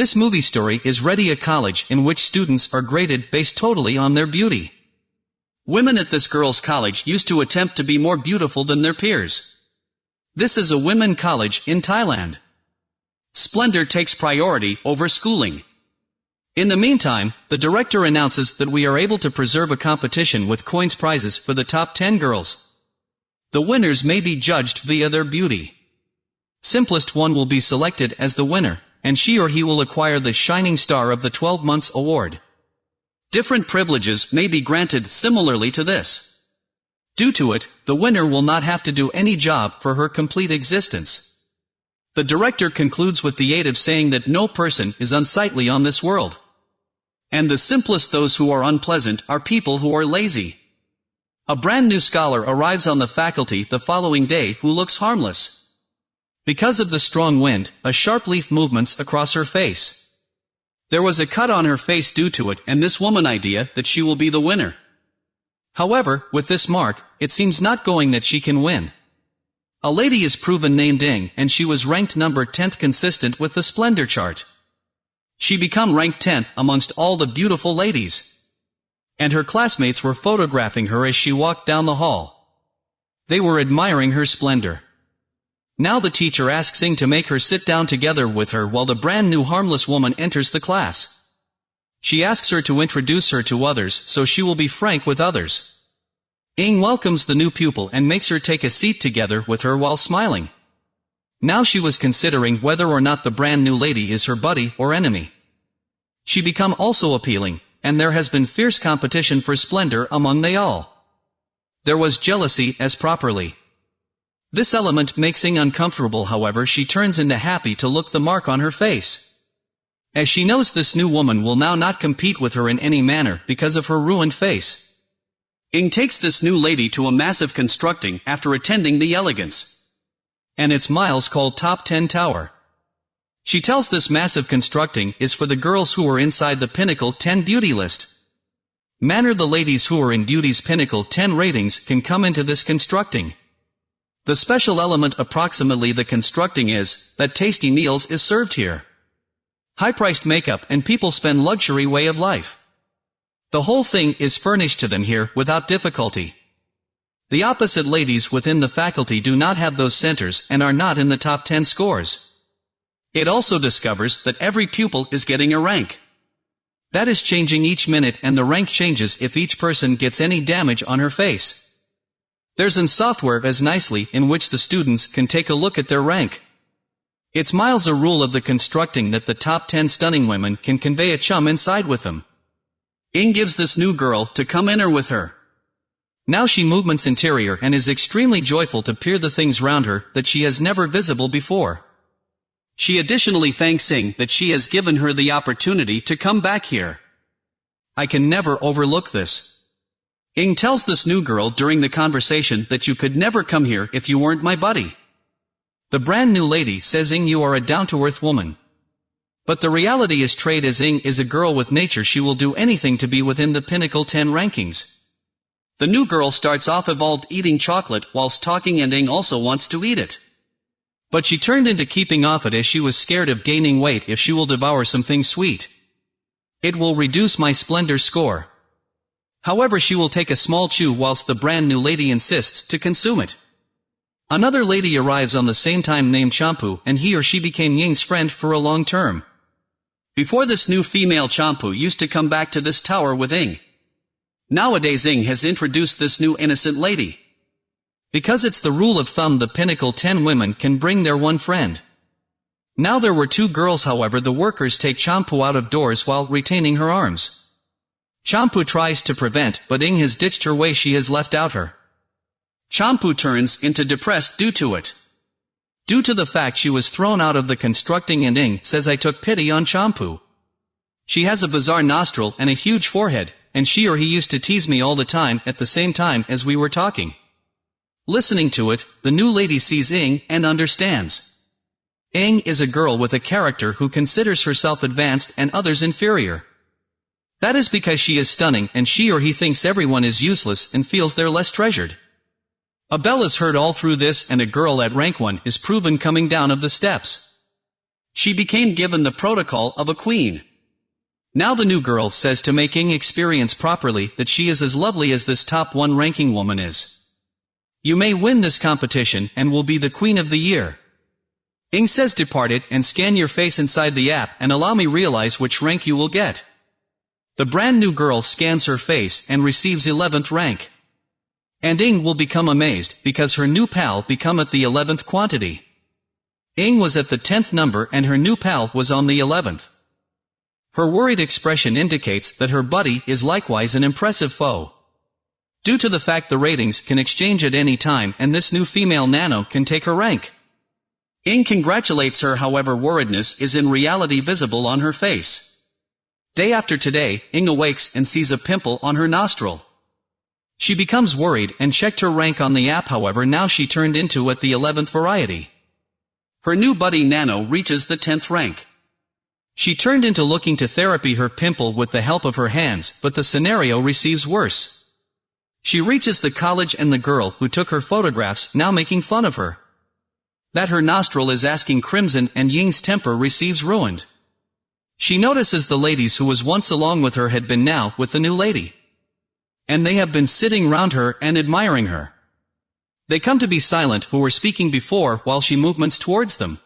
This movie story is ready a college in which students are graded based totally on their beauty. Women at this girls' college used to attempt to be more beautiful than their peers. This is a women college in Thailand. Splendor takes priority over schooling. In the meantime, the director announces that we are able to preserve a competition with coins prizes for the top 10 girls. The winners may be judged via their beauty. Simplest one will be selected as the winner, and she or he will acquire the Shining Star of the 12 Months Award. Different privileges may be granted similarly to this. Due to it, the winner will not have to do any job for her complete existence. The director concludes with the aid of saying that no person is unsightly on this world. And the simplest those who are unpleasant are people who are lazy. A brand new scholar arrives on the faculty the following day who looks harmless. Because of the strong wind, a sharp leaf movements across her face. There was a cut on her face due to it and this woman idea that she will be the winner. However, with this mark, it seems not going that she can win. A lady is proven named Ing, and she was ranked number 10th consistent with the Splendor chart. She become ranked 10th amongst all the beautiful ladies. And her classmates were photographing her as she walked down the hall. They were admiring her splendor. Now the teacher asks Ing to make her sit down together with her while the brand new harmless woman enters the class. She asks her to introduce her to others so she will be frank with others. Ing welcomes the new pupil and makes her take a seat together with her while smiling. Now she was considering whether or not the brand new lady is her buddy or enemy. She become also appealing, and there has been fierce competition for splendor among they all. There was jealousy as properly. This element makes Ing uncomfortable however she turns into happy to look the mark on her face. As she knows this new woman will now not compete with her in any manner because of her ruined face. Ing takes this new lady to a massive constructing after attending the elegance. And its miles called Top 10 Tower. She tells this massive constructing is for the girls who are inside the Pinnacle 10 beauty list. Manner the ladies who are in beauty's Pinnacle 10 ratings can come into this constructing. The special element approximately the constructing is, that tasty meals is served here. High-priced makeup and people spend luxury way of life. The whole thing is furnished to them here without difficulty. The opposite ladies within the faculty do not have those centers and are not in the top 10 scores. It also discovers that every pupil is getting a rank. That is changing each minute and the rank changes if each person gets any damage on her face. There's an software as nicely in which the students can take a look at their rank. It's miles a rule of the constructing that the top 10 stunning women can convey a chum inside with them. Ing gives this new girl to come enter with her. Now she movements interior and is extremely joyful to peer the things round her that she has never visible before. She additionally thanks Ing that she has given her the opportunity to come back here. I can never overlook this. Ing tells this new girl during the conversation that you could never come here if you weren't my buddy. The brand new lady says Ing you are a down-to-earth woman. But the reality is trade as Ing is a girl with nature she will do anything to be within the pinnacle 10 rankings. The new girl starts off evolved eating chocolate whilst talking and Ing also wants to eat it. But she turned into keeping off it as she was scared of gaining weight if she will devour something sweet. It will reduce my splendor score. However she will take a small chew whilst the brand new lady insists to consume it. Another lady arrives on the same time named Champu and he or she became Ying's friend for a long term. Before this new female Champu used to come back to this tower with Ing. Nowadays Ing has introduced this new innocent lady. Because it's the rule of thumb the pinnacle 10 women can bring their one friend. Now there were two girls however the workers take Champu out of doors while retaining her arms. Champu tries to prevent but Ing has ditched her way she has left out her. Champu turns into depressed due to it. Due to the fact she was thrown out of the constructing and Ing says I took pity on Champu. She has a bizarre nostril and a huge forehead, and she or he used to tease me all the time at the same time as we were talking. Listening to it, the new lady sees Ing and understands. Ing is a girl with a character who considers herself advanced and others inferior. That is because she is stunning and she or he thinks everyone is useless and feels they're less treasured. A bell is heard all through this and a girl at rank 1 is proven coming down of the steps. She became given the protocol of a queen. Now the new girl says to make Ing experience properly that she is as lovely as this top one ranking woman is. You may win this competition and will be the queen of the year. Ing says depart it and scan your face inside the app and allow me realize which rank you will get. The brand new girl scans her face and receives 11th rank. And Ing will become amazed because her new pal become at the 11th quantity. Ing was at the 10th number and her new pal was on the 11th. Her worried expression indicates that her buddy is likewise an impressive foe. Due to the fact the ratings can exchange at any time and this new female Nanno can take her rank. Ing congratulates her however worriedness is in reality visible on her face. Day after today, Ing awakes and sees a pimple on her nostril. She becomes worried and checked her rank on the app however now she turned into at the 11th variety. Her new buddy Nanno reaches the 10th rank. She turned into looking to therapy her pimple with the help of her hands, but the scenario receives worse. She reaches the college and the girl who took her photographs now making fun of her. That her nostril is asking crimson and Ying's temper receives ruined. She notices the ladies who was once along with her had been now with the new lady. And they have been sitting round her and admiring her. They come to be silent who were speaking before while she movements towards them.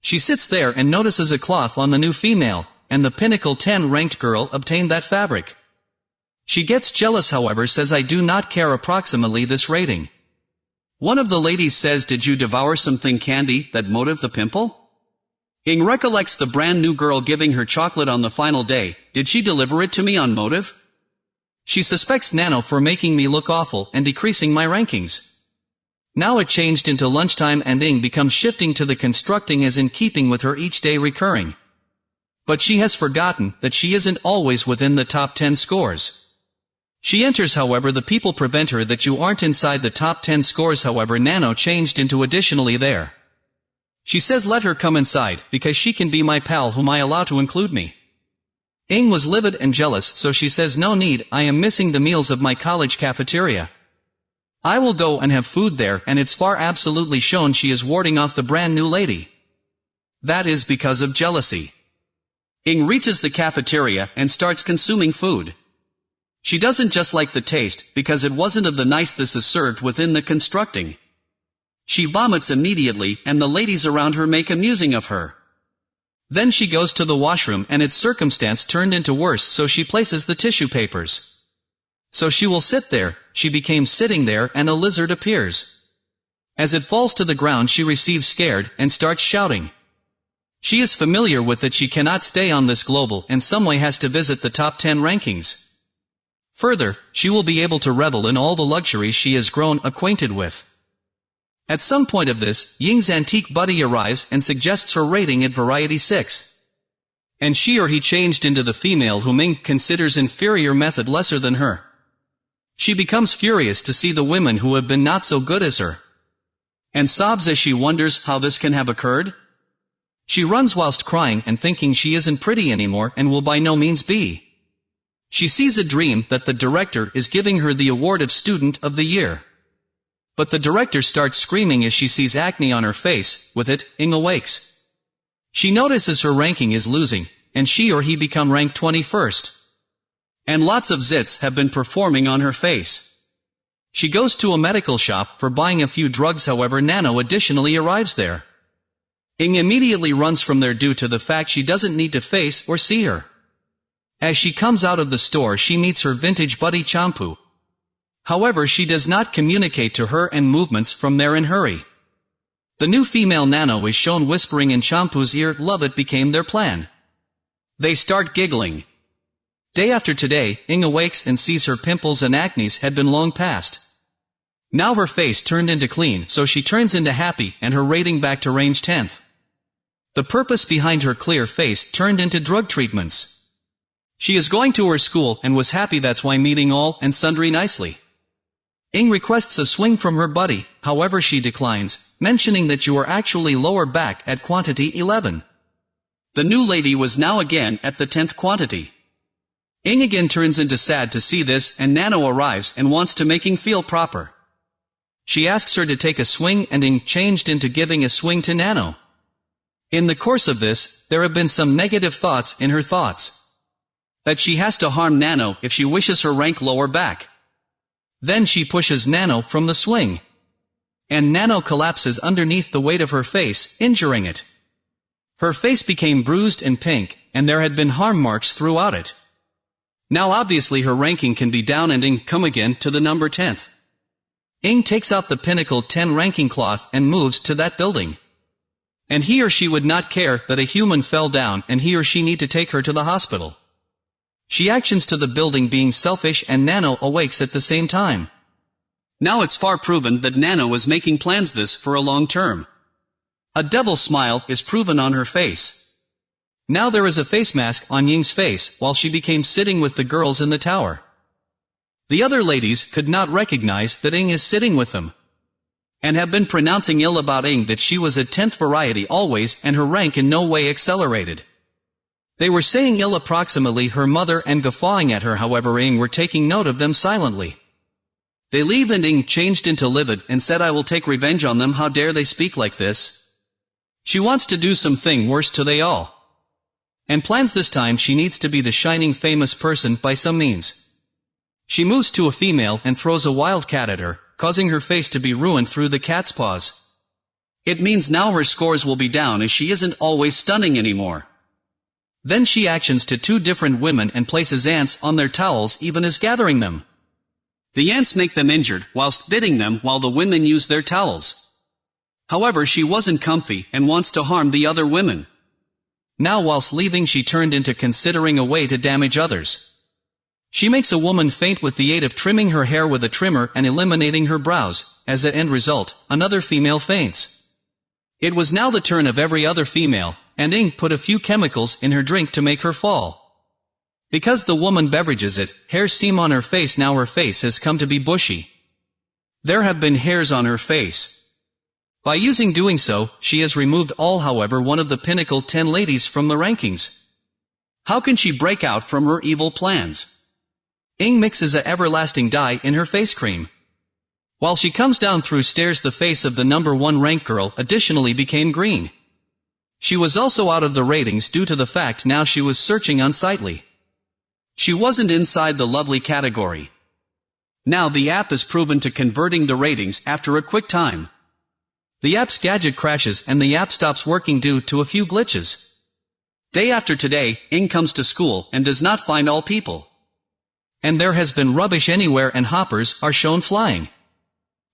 She sits there and notices a cloth on the new female, and the pinnacle 10 ranked girl obtained that fabric. She gets jealous however says I do not care approximately this rating. One of the ladies says did you devour something candy that motive the pimple? Ing recollects the brand new girl giving her chocolate on the final day, did she deliver it to me on motive? She suspects Nanno for making me look awful and decreasing my rankings. Now it changed into lunchtime and Ing becomes shifting to the constructing as in keeping with her each day recurring. But she has forgotten that she isn't always within the top 10 scores. She enters however the people prevent her that you aren't inside the top 10 scores however Nanno changed into additionally there. She says let her come inside, because she can be my pal whom I allow to include me. Ing was livid and jealous so she says no need, I am missing the meals of my college cafeteria. I will go and have food there and it's far absolutely shown she is warding off the brand new lady. That is because of jealousy. Ing reaches the cafeteria and starts consuming food. She doesn't just like the taste, because it wasn't of the nice this is served within the constructing. She vomits immediately, and the ladies around her make amusing of her. Then she goes to the washroom and its circumstance turned into worse so she places the tissue papers. So she will sit there, she became sitting there and a lizard appears. As it falls to the ground she receives scared, and starts shouting. She is familiar with that she cannot stay on this global and some way has to visit the top 10 rankings. Further, she will be able to revel in all the luxuries she has grown acquainted with. At some point of this, Ying's antique buddy arrives and suggests her rating at Variety 6. And she or he changed into the female whom Ying considers inferior method lesser than her. She becomes furious to see the women who have been not so good as her. And sobs as she wonders how this can have occurred. She runs whilst crying and thinking she isn't pretty anymore and will by no means be. She sees a dream that the director is giving her the award of Student of the Year. But the director starts screaming as she sees acne on her face, with it, Ing awakes. She notices her ranking is losing, and she or he become ranked 21st. And lots of zits have been performing on her face. She goes to a medical shop for buying a few drugs however Nanno additionally arrives there. Ing immediately runs from there due to the fact she doesn't need to face or see her. As she comes out of the store she meets her vintage buddy Champu. However she does not communicate to her and movements from there in hurry. The new female Nanno is shown whispering in Champu's ear love it became their plan. They start giggling. Day after today, Ing awakes and sees her pimples and acnes had been long past. Now her face turned into clean so she turns into happy and her rating back to range 10th. The purpose behind her clear face turned into drug treatments. She is going to her school and was happy that's why meeting all and sundry nicely. Ing requests a swing from her buddy, however she declines, mentioning that you are actually lower back at quantity 11. The new lady was now again at the 10th quantity. Ing again turns into sad to see this and Nanno arrives and wants to make making feel proper. She asks her to take a swing and Ing changed into giving a swing to Nanno. In the course of this, there have been some negative thoughts in her thoughts. That she has to harm Nanno if she wishes her rank lower back. Then she pushes Nanno from the swing. And Nanno collapses underneath the weight of her face, injuring it. Her face became bruised and pink, and there had been harm marks throughout it. Now obviously her ranking can be down and Ing come again to the number 10th. Ing takes out the Pinnacle 10 ranking cloth and moves to that building. And he or she would not care that a human fell down and he or she need to take her to the hospital. She actions to the building being selfish and Nanno awakes at the same time. Now it's far proven that Nanno was making plans this for a long term. A devil smile is proven on her face. Now there is a face mask on Ying's face while she became sitting with the girls in the tower. The other ladies could not recognize that Ing is sitting with them. And have been pronouncing ill about Ing that she was a tenth variety always and her rank in no way accelerated. They were saying ill approximately her mother and guffawing at her however Ing were taking note of them silently. They leave and Ing changed into livid and said I will take revenge on them how dare they speak like this. She wants to do something worse to they all. And plans this time she needs to be the shining famous person by some means. She moves to a female and throws a wildcat at her, causing her face to be ruined through the cat's paws. It means now her scores will be down as she isn't always stunning anymore. Then she actions to two different women and places ants on their towels even as gathering them. The ants make them injured whilst biting them while the women use their towels. However she wasn't comfy and wants to harm the other women. Now whilst leaving she turned into considering a way to damage others. She makes a woman faint with the aid of trimming her hair with a trimmer and eliminating her brows. As an end result, another female faints. It was now the turn of every other female, and Ing put a few chemicals in her drink to make her fall. Because the woman beverages it, hairs seem on her face now her face has come to be bushy. There have been hairs on her face. By using doing so, she has removed all however one of the pinnacle 10 ladies from the rankings. How can she break out from her evil plans? Ing mixes a everlasting dye in her face cream. While she comes down through stairs the face of the number one rank girl additionally became green. She was also out of the ratings due to the fact now she was searching unsightly. She wasn't inside the lovely category. Now the app is proven to converting the ratings after a quick time. The app's gadget crashes and the app stops working due to a few glitches. Day after today, Ing comes to school and does not find all people. And there has been rubbish anywhere and hoppers are shown flying.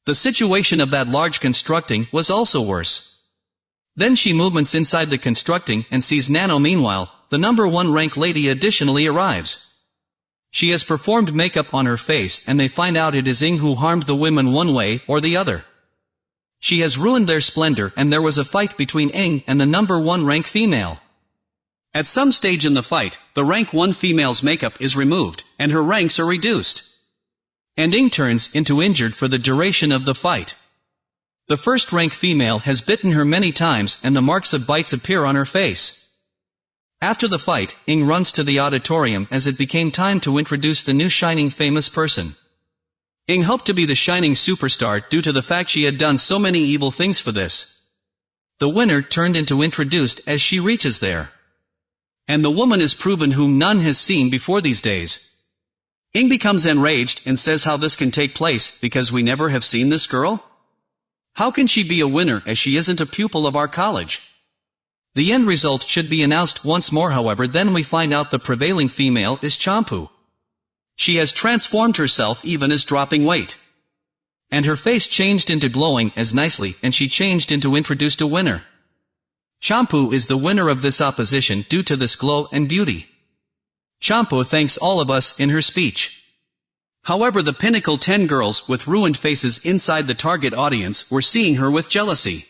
The situation of that large constructing was also worse. Then she movements inside the constructing and sees Nanno meanwhile, the number one rank lady additionally arrives. She has performed makeup on her face and they find out it is Ing who harmed the women one way or the other. She has ruined their splendor and there was a fight between Ing and the number one rank female. At some stage in the fight, the rank 1 female's makeup is removed, and her ranks are reduced. And Ing turns into injured for the duration of the fight. The first rank female has bitten her many times and the marks of bites appear on her face. After the fight, Ing runs to the auditorium as it became time to introduce the new shining famous person. Ing hoped to be the shining superstar due to the fact she had done so many evil things for this. The winner turned into introduced as she reaches there. And the woman is proven whom none has seen before these days. Ing becomes enraged and says how this can take place because we never have seen this girl? How can she be a winner as she isn't a pupil of our college? The end result should be announced once more however then we find out the prevailing female is Champu. She has transformed herself even as dropping weight. And her face changed into glowing as nicely and she changed into introduced a winner. Champu is the winner of this opposition due to this glow and beauty. Champu thanks all of us in her speech. However the Pinnacle 10 girls with ruined faces inside the target audience were seeing her with jealousy.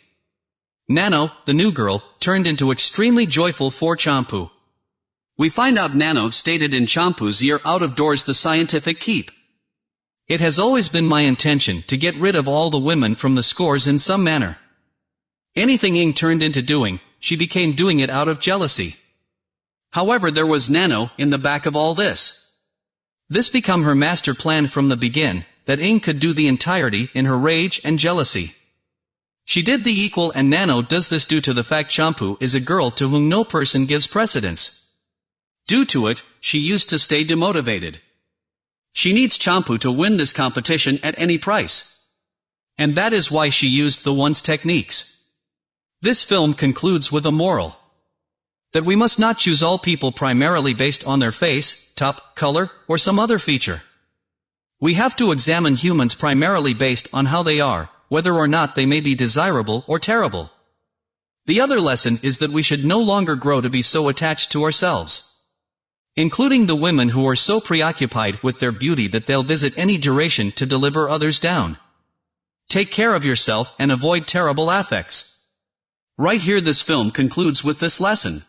Nanno, the new girl, turned into extremely joyful for Champu. We find out Nanno stated in Champu's ear out of doors the scientific keep. It has always been my intention to get rid of all the women from the scores in some manner. Anything Ing turned into doing, she became doing it out of jealousy. However there was Nanno in the back of all this. This become her master plan from the begin, that Ing could do the entirety in her rage and jealousy. She did the equal and Nanno does this due to the fact Champu is a girl to whom no person gives precedence. Due to it, she used to stay demotivated. She needs Champu to win this competition at any price. And that is why she used the one's techniques. This film concludes with a moral. That we must not choose all people primarily based on their face, top, color, or some other feature. We have to examine humans primarily based on how they are, whether or not they may be desirable or terrible. The other lesson is that we should no longer grow to be so attached to ourselves. Including the women who are so preoccupied with their beauty that they'll visit any duration to deliver others down. Take care of yourself and avoid terrible affects. Right here this film concludes with this lesson.